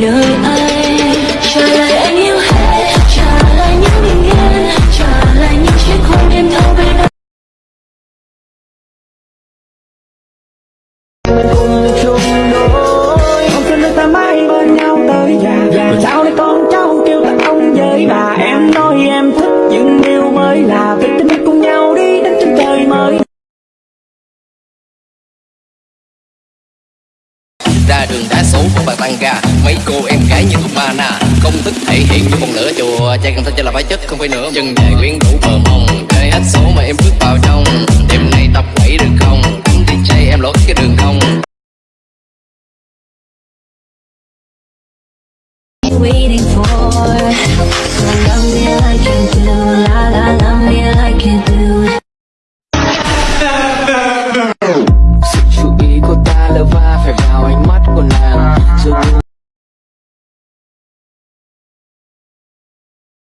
về nơi anh trả lại anh yêu hết trả lại những bình yên trả lại những chiếc hôn đêm thâu bên anh mình cùng chung đôi không xin được ta mãi bên nhau tới già. Rồi sau đây con cháu kêu là ông với bà? Em nói em thích những điều mới là ra đường đá số của bạc tăng ga mấy cô em gái như tụi mana không thức thể hiện như con lửa chùa. Trai cần thơ cho là phải chất không phải nữa. Chân dài quyến rũ bờ mông. Chơi hết số mà em bước vào trong. Đêm nay tập quẩy được không? Anh DJ em lỗi cái đường không waiting for